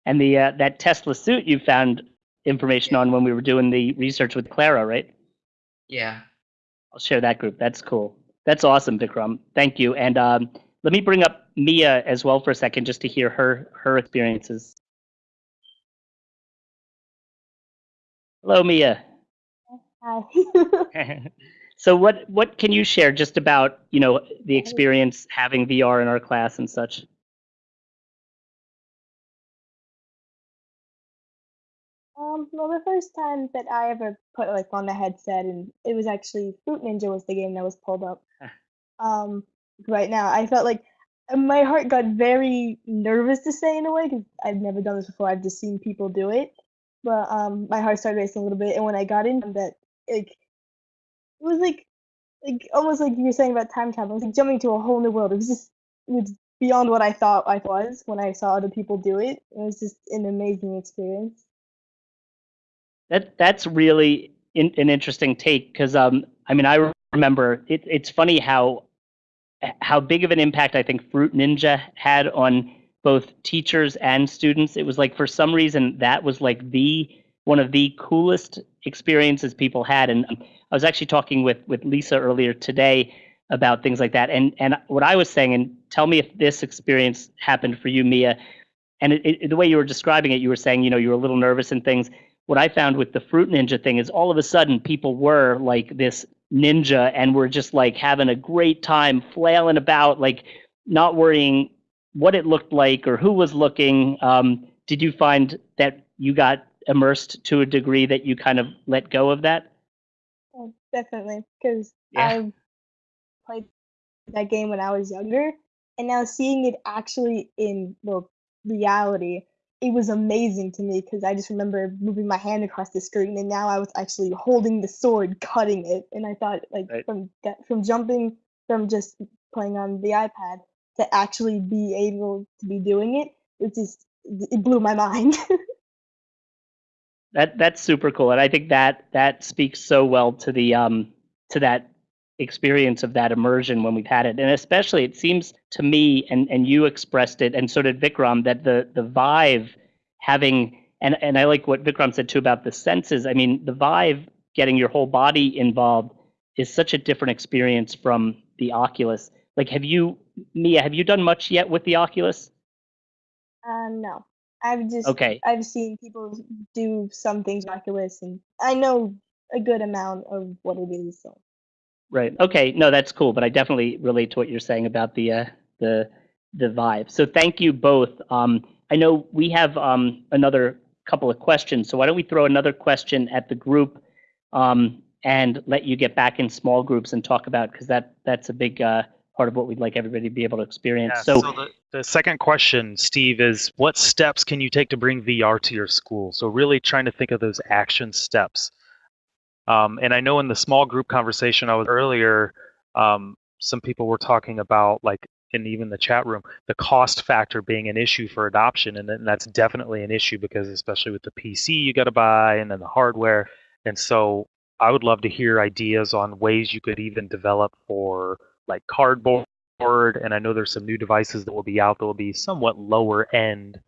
Speaker 4: And the uh, that Tesla suit you found information on when we were doing the research with Clara, right?
Speaker 5: Yeah.
Speaker 4: I'll share that group. That's cool. That's awesome, Vikram. Thank you. And um, let me bring up Mia as well for a second, just to hear her her experiences. Hello, Mia.
Speaker 6: Hi. <laughs> <laughs>
Speaker 4: so what what can you share just about you know the experience having VR in our class and such?
Speaker 6: Um, well, the first time that I ever put like on the headset, and it was actually Fruit Ninja was the game that was pulled up. <laughs> um, right now, I felt like my heart got very nervous to say in a way because I've never done this before. I've just seen people do it, but um, my heart started racing a little bit, and when I got in that, like, it was like, like almost like you were saying about time travel. It was like jumping to a whole new world. It was just, it was beyond what I thought I was when I saw other people do it. It was just an amazing experience.
Speaker 4: That that's really in, an interesting take because um I mean I remember it, it's funny how how big of an impact I think Fruit Ninja had on both teachers and students. It was like for some reason that was like the one of the coolest experiences people had. And um, I was actually talking with with Lisa earlier today about things like that. And and what I was saying, and tell me if this experience happened for you, Mia. And it, it, the way you were describing it, you were saying you know you were a little nervous and things what I found with the Fruit Ninja thing is all of a sudden people were like this ninja and were just like having a great time flailing about, like not worrying what it looked like or who was looking. Um, did you find that you got immersed to a degree that you kind of let go of that?
Speaker 6: Oh, definitely, because
Speaker 4: Yeah.
Speaker 6: I played that game when I was younger, and now seeing it actually in the reality, it was amazing to me because I just remember moving my hand across the screen, and now I was actually holding the sword, cutting it, and I thought like
Speaker 4: Right.
Speaker 6: from that from jumping from just playing on the iPad to actually be able to be doing it, it just it blew my mind. <laughs>
Speaker 4: That that's super cool, and I think that that speaks so well to the um to that experience of that immersion when we've had it, and especially it seems to me, and and you expressed it, and so did Vikram, that the the Vive having and and I like what Vikram said too about the senses. I mean, the Vive getting your whole body involved is such a different experience from the Oculus. Like, have you, Mia, have you done much yet with the Oculus?
Speaker 6: uh, no, I've just
Speaker 4: Okay,
Speaker 6: I've seen people do some things with Oculus, and I know a good amount of what it is. So
Speaker 4: Right. Okay. No, that's cool. But I definitely relate to what you're saying about the uh, the the Vive. So thank you both. Um, I know we have um, another couple of questions. So why don't we throw another question at the group um, and let you get back in small groups and talk about because that that's a big uh, part of what we'd like everybody to be able to experience.
Speaker 3: Yeah,
Speaker 4: so
Speaker 3: so the, the second question, Steve, is what steps can you take to bring VR to your school? So really trying to think of those action steps. Um, and I know in the small group conversation I was earlier, um, some people were talking about like in even the chat room, the cost factor being an issue for adoption, and then that's definitely an issue because especially with the PC you got to buy and then the hardware, and so I would love to hear ideas on ways you could even develop for like cardboard and I know there's some new devices that will be out that will be somewhat lower end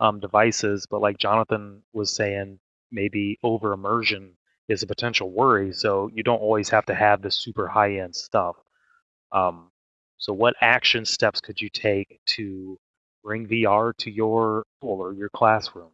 Speaker 3: um, devices, but like Jonathan was saying, maybe over immersion is a potential worry. So you don't always have to have the super high end stuff. Um, so what action steps could you take to bring VR to your school or your classroom?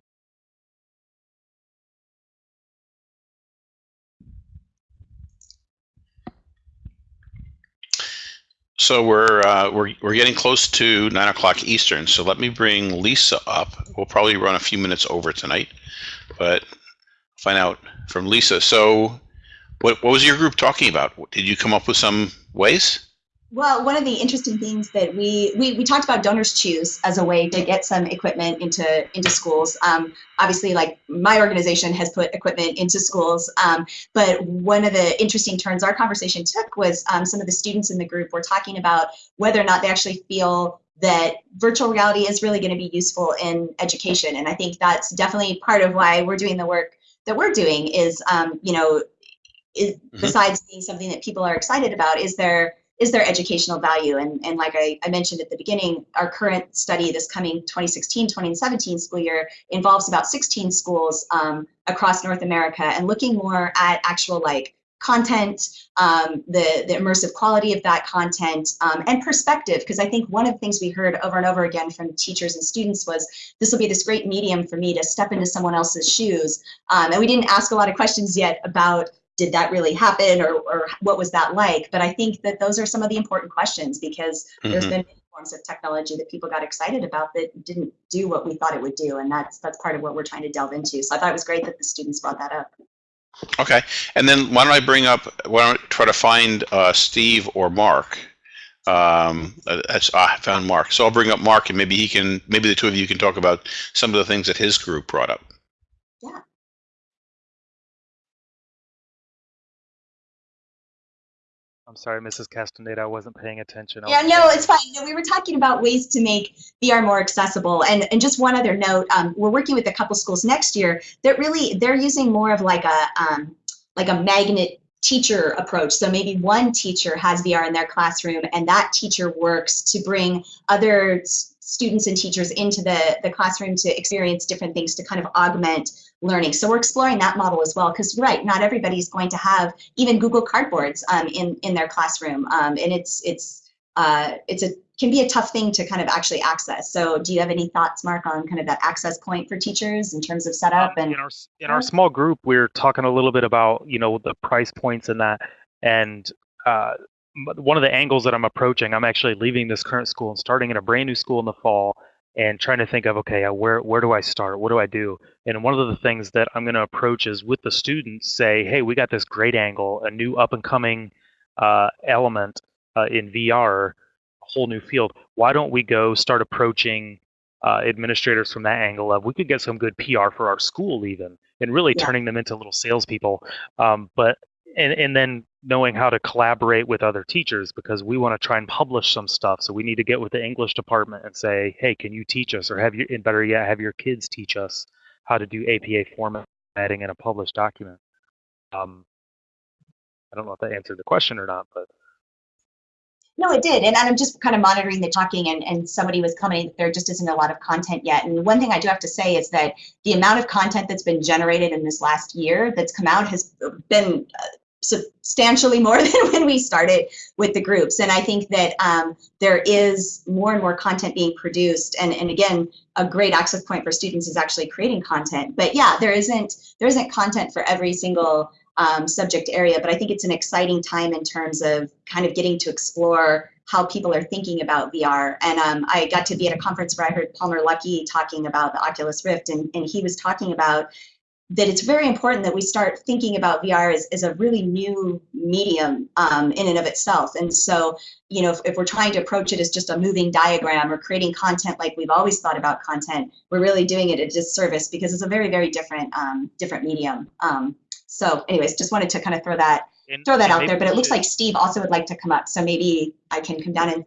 Speaker 1: So we're uh, we're we're getting close to nine o'clock Eastern. So let me bring Lisa up. We'll probably run a few minutes over tonight, but find out from Lisa. So, what what was your group talking about? Did you come up with some ways?
Speaker 2: Well, one of the interesting things that we, we, we talked about DonorsChoose as a way to get some equipment into, into schools. Um, obviously, like my organization has put equipment into schools, um, but one of the interesting turns our conversation took was um, some of the students in the group were talking about whether or not they actually feel that virtual reality is really going to be useful in education. And I think that's definitely part of why we're doing the work that we're doing is, um, you know, is,
Speaker 1: Mhm.
Speaker 2: besides being something that people are excited about, is there is there educational value? And, and like I, I mentioned at the beginning, our current study this coming 2016, 2017 school year involves about 16 schools um, across North America and looking more at actual like content, um, the, the immersive quality of that content, um, and perspective. Because I think one of the things we heard over and over again from teachers and students was this will be this great medium for me to step into someone else's shoes. Um, and we didn't ask a lot of questions yet about did that really happen or, or what was that like? But I think that those are some of the important questions because there's
Speaker 1: Mhm.
Speaker 2: been many forms of technology that people got excited about that didn't do what we thought it would do. And that's that's part of what we're trying to delve into. So I thought it was great that the students brought that up.
Speaker 1: Okay, and then why don't I bring up? Why don't I try to find uh, Steve or Mark? Um, uh, that's ah, I found Mark. So I'll bring up Mark, and maybe he can. Maybe the two of you can talk about some of the things that his group brought up.
Speaker 3: I'm sorry, Mrs. Castaneda, I wasn't paying attention.
Speaker 2: Yeah, no, it's fine. No, we were talking about ways to make VR more accessible. And, and just one other note, um, we're working with a couple schools next year that really, they're using more of like a, um, like a magnet teacher approach. So maybe one teacher has VR in their classroom and that teacher works to bring other students and teachers into the, the classroom to experience different things to kind of augment learning. So we're exploring that model as well, because right, not everybody's going to have even Google Cardboards um, in, in their classroom. Um, and it's, it's, uh, it's a can be a tough thing to kind of actually access. So do you have any thoughts, Mark, on kind of that access point for teachers in terms of setup
Speaker 3: Um,
Speaker 2: and
Speaker 3: in our in our small group, we are talking a little bit about you know the price points and that, and uh, one of the angles that I'm approaching, I'm actually leaving this current school and starting in a brand new school in the fall, and trying to think of okay, uh, where where do I start? What do I do? And one of the things that I'm going to approach is with the students, say, hey, we got this great angle, a new up and coming uh, element uh, in VR, a whole new field. Why don't we go start approaching uh, administrators from that angle of we could get some good PR for our school even, and really
Speaker 2: Yeah.
Speaker 3: turning them into little salespeople. Um, but and and then knowing how to collaborate with other teachers because we want to try and publish some stuff. So we need to get with the English department and say, hey, can you teach us, or have you, and better yet, have your kids teach us how to do APA formatting in a published document. Um, I don't know if that answered the question or not, but
Speaker 2: No, it did. And I'm just kind of monitoring the talking, and, and somebody was commenting that there just isn't a lot of content yet. And one thing I do have to say is that the amount of content that's been generated in this last year that's come out has been uh, substantially more <laughs> than when we started with the groups. And I think that um, there is more and more content being produced. And, and again, a great access point for students is actually creating content. But yeah, there isn't there isn't content for every single um, subject area, but I think it's an exciting time in terms of kind of getting to explore how people are thinking about VR. And um, I got to be at a conference where I heard Palmer Luckey talking about the Oculus Rift, and, and he was talking about that it's very important that we start thinking about VR as, as a really new medium um, in and of itself. And so, you know, if, if we're trying to approach it as just a moving diagram or creating content like we've always thought about content, we're really doing it a disservice because it's a very, very different, um, different medium. Um, so anyways, just wanted to kind of throw that
Speaker 3: and,
Speaker 2: throw that out there, but it looks like Steve also would like to come up, so maybe I can come down and.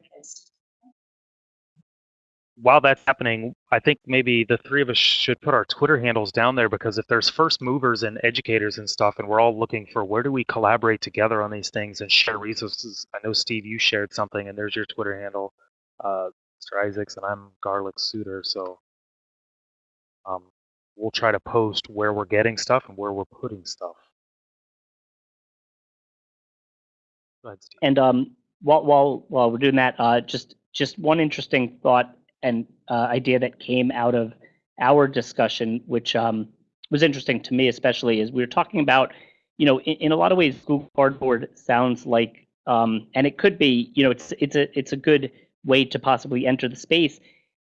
Speaker 3: while that's happening, I think maybe the three of us should put our Twitter handles down there because if there's first movers and educators and stuff, and we're all looking for where do we collaborate together on these things and share resources. I know Steve, you shared something, and there's your Twitter handle, uh, Mr. Isaacs, and I'm Garlic Suter. So um, we'll try to post where we're getting stuff and where we're putting stuff. Ahead.
Speaker 4: And um, while while while we're doing that, uh, just just one interesting thought and uh, idea that came out of our discussion, which um, was interesting to me especially, is we were talking about, you know, in, in a lot of ways, Google Cardboard sounds like, um, and it could be, you know, it's it's a it's a good way to possibly enter the space.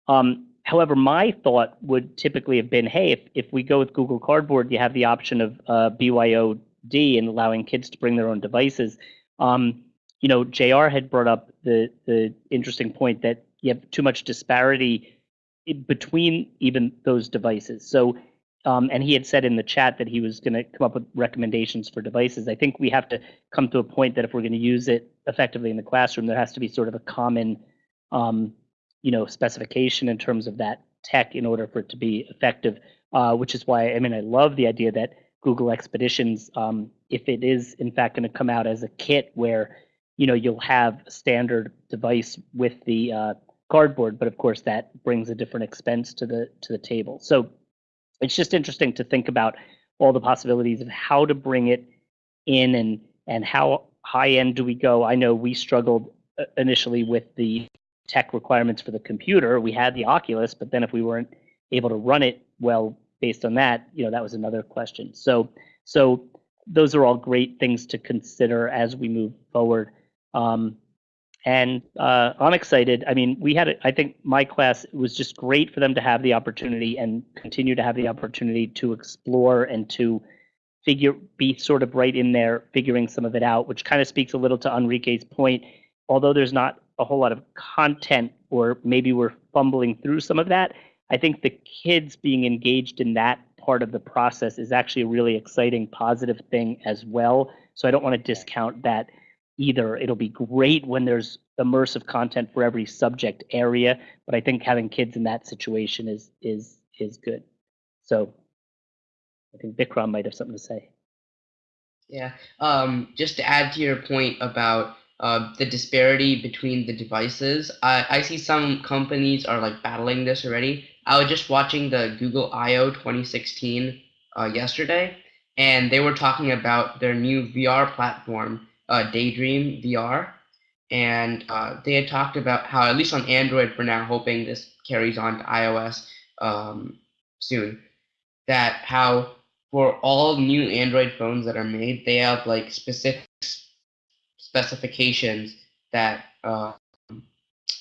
Speaker 4: Um, however, my thought would typically have been, hey, if if we go with Google Cardboard, you have the option of uh, BYOD and allowing kids to bring their own devices. Um, you know, JR had brought up the the interesting point that you have too much disparity between even those devices. So, um, and he had said in the chat that he was going to come up with recommendations for devices. I think we have to come to a point that if we're going to use it effectively in the classroom, there has to be sort of a common, um, you know, specification in terms of that tech in order for it to be effective. Uh, which is why I mean I love the idea that Google Expeditions, um, if it is in fact going to come out as a kit where you know you'll have a standard device with the uh, cardboard, but of course that brings a different expense to the to the table. So it's just interesting to think about all the possibilities of how to bring it in and and how high end do we go. I know we struggled uh, initially with the tech requirements for the computer. We had the Oculus, but then if we weren't able to run it well based on that, you know, that was another question. So so those are all great things to consider as we move forward. Um, and uh, I'm excited. I mean, we had, I think my class was just great for them to have the opportunity and continue to have the opportunity to explore and to figure, be sort of right in there, figuring some of it out, which kind of speaks a little to Enrique's point. Although there's not a whole lot of content, or maybe we're fumbling through some of that, I think the kids being engaged in that part of the process is actually a really exciting, positive thing as well. So I don't want to discount that either. It'll be great when there's immersive content for every subject area, but I think having kids in that situation is is is good. So I think Vikram might have something to say.
Speaker 5: Yeah. Um, just to add to your point about uh, the disparity between the devices, I, I see some companies are like battling this already. I was just watching the Google I/O 2016 uh, yesterday, and they were talking about their new VR platform, uh, Daydream VR, and uh, they had talked about how at least on Android for now, hoping this carries on to iOS um, soon, that how for all new Android phones that are made, they have like specific specifications that uh,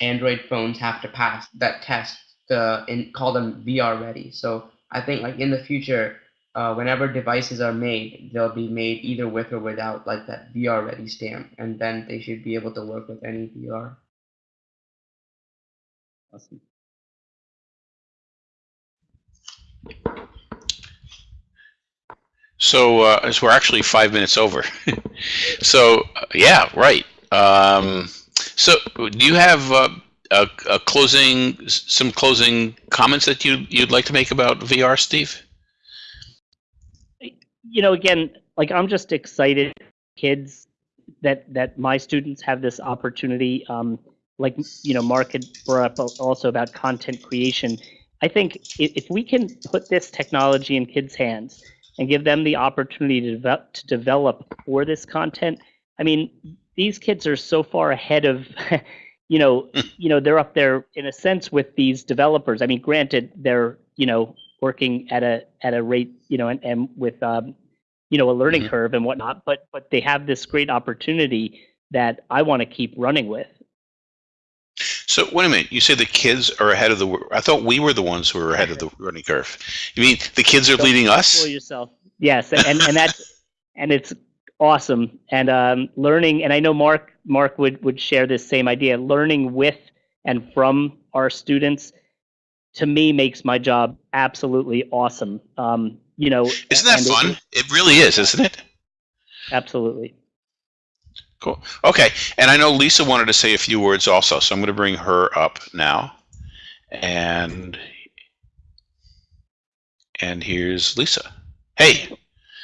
Speaker 5: Android phones have to pass that test to in, call them VR ready. So I think like in the future, uh, whenever devices are made, they'll be made either with or without like that VR ready stamp, and then they should be able to work with any VR.
Speaker 4: Awesome.
Speaker 1: So, uh, so we're actually five minutes over. <laughs> so, uh, yeah, right. Um, so, do you have uh, a, a closing, some closing comments that you you'd like to make about VR, Steve?
Speaker 4: you know, again, like I'm just excited, kids, that that my students have this opportunity. Um, like you know, Mark had brought up also about content creation. I think if, if we can put this technology in kids' hands and give them the opportunity to develop, to develop for this content, I mean, these kids are so far ahead of. <laughs> you know, <laughs> you know, they're up there in a sense with these developers. I mean, granted, they're you know working at a at a rate you know and, and with um, you know a learning
Speaker 1: Mhm.
Speaker 4: curve and whatnot but but they have this great opportunity that i want to keep running with
Speaker 1: So, wait a minute. You say the kids are ahead of the. I thought we were the ones who were ahead of the learning curve. You mean the kids are
Speaker 4: Don't
Speaker 1: leading us?
Speaker 4: fool yourself yes and and, and that's <laughs> and it's awesome and um, learning and i know mark mark would would share this same idea learning with and from our students to me makes my job absolutely awesome um, you know
Speaker 1: Isn't that
Speaker 4: and it-
Speaker 1: fun? It really is, isn't it?
Speaker 4: absolutely
Speaker 1: Cool. Okay, and I know Lisa wanted to say a few words also, so I'm going to bring her up now. And and here's Lisa. Hey.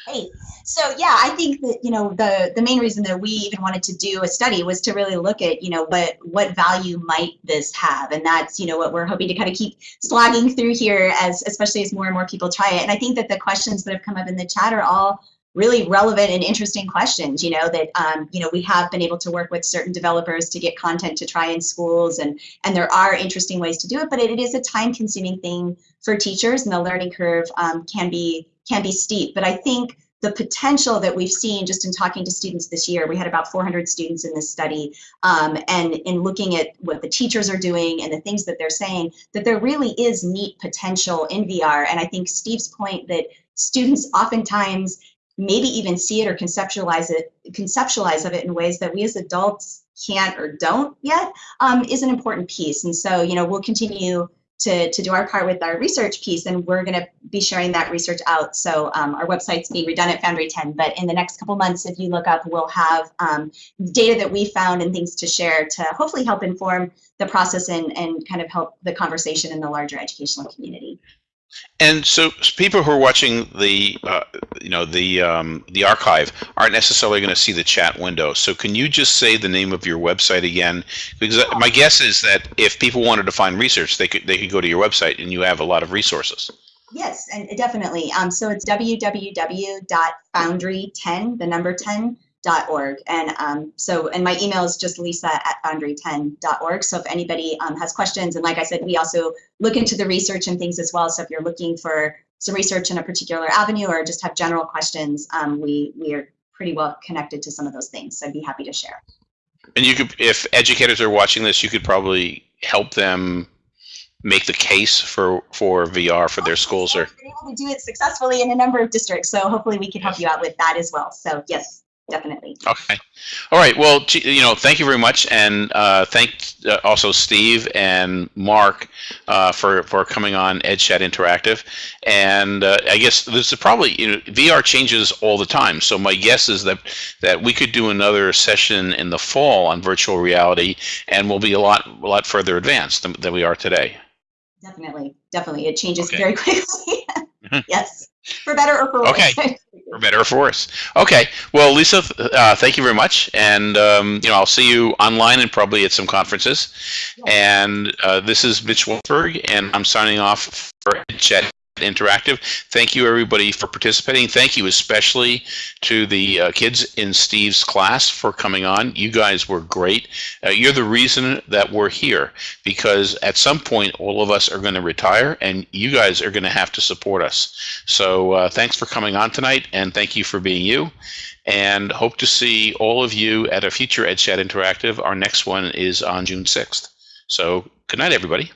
Speaker 2: Hey, so yeah, I think that you know the the main reason that we even wanted to do a study was to really look at you know what what value might this have, and that's you know what we're hoping to kind of keep slogging through here as especially as more and more people try it. And I think that the questions that have come up in the chat are all really relevant and interesting questions. You know that um, you know we have been able to work with certain developers to get content to try in schools, and and there are interesting ways to do it, but it, it is a time consuming thing for teachers, and the learning curve um, can be can be steep. But I think the potential that we've seen just in talking to students this year, we had about 400 students in this study, um, and in looking at what the teachers are doing and the things that they're saying, that there really is neat potential in VR. And I think Steve's point that students oftentimes maybe even see it or conceptualize it, conceptualize of it in ways that we as adults can't or don't yet, um, is an important piece. And so, you know, we'll continue to, to do our part with our research piece, and we're going to be sharing that research out. So um, our website's being redone at Foundry 10, but in the next couple months, if you look up, we'll have um, data that we found and things to share to hopefully help inform the process and, and kind of help the conversation in the larger educational community.
Speaker 1: And so people who are watching the, uh, you know, the um, the archive aren't necessarily going to see the chat window. So can you just say the name of your website again? Because my guess is that if people wanted to find research, they could they could go to your website and you have a lot of resources.
Speaker 2: Yes, and definitely. Um, so it's www.foundry10, the number 10, org. And um, so and my email is just lisa at foundry10.org so if anybody um, has questions and like i said we also look into the research and things as well. So if you're looking for some research in a particular avenue or just have general questions um, we we are pretty well connected to some of those things. So i'd be happy to share.
Speaker 1: And you could, if educators are watching this, you could probably help them make the case for for VR for their schools or
Speaker 2: been able to do it successfully in a number of districts. So hopefully we can help you out with that as well. So yes definitely
Speaker 1: Okay. All right. Well, you know, thank you very much, and uh, thank uh, also Steve and Mark uh, for for coming on EdChat Interactive. And uh, I guess this is probably you know VR changes all the time. So my guess is that that we could do another session in the fall on virtual reality, and we'll be a lot a lot further advanced than, than we are today.
Speaker 2: Definitely, definitely. It changes
Speaker 1: Okay.
Speaker 2: very <laughs> quickly. yes, for better or for worse.
Speaker 1: Okay. <laughs> For better or for worse. Okay. Well, Lisa, uh, thank you very much, and um, you know I'll see you online and probably at some conferences. And uh, this is Mitch Weisburgh, and I'm signing off for Chat Interactive. Thank you, everybody, for participating. Thank you especially to the uh, kids in Steve's class for coming on. You guys were great. Uh, you're the reason that we're here because at some point, all of us are going to retire and you guys are going to have to support us. So uh, thanks for coming on tonight and thank you for being you. And hope to see all of you at a future EdChat Interactive. Our next one is on June 6th. So good night, everybody.